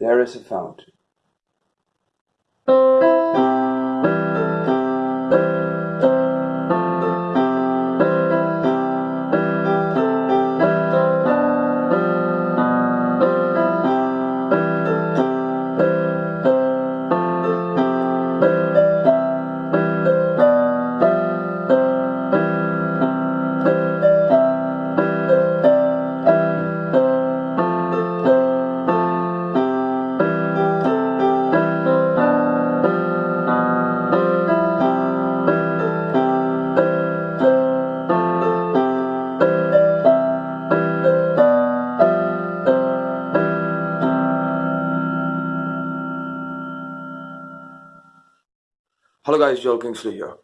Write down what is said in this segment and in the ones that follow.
There is a fount. Hello guys, Joel Kingsley here.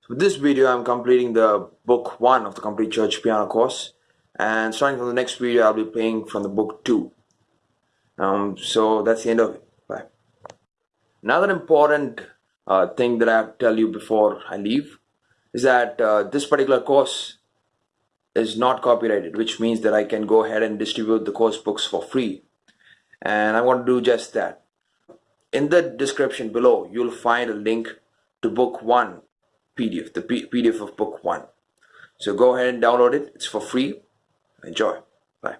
So with this video, I'm completing the book 1 of the Complete Church Piano course and starting from the next video, I'll be playing from the book 2. Um, so that's the end of it. Bye. Another important uh, thing that I have to tell you before I leave is that uh, this particular course is not copyrighted, which means that I can go ahead and distribute the course books for free. And I want to do just that. In the description below, you'll find a link to book one PDF, the PDF of book one. So go ahead and download it. It's for free. Enjoy. Bye.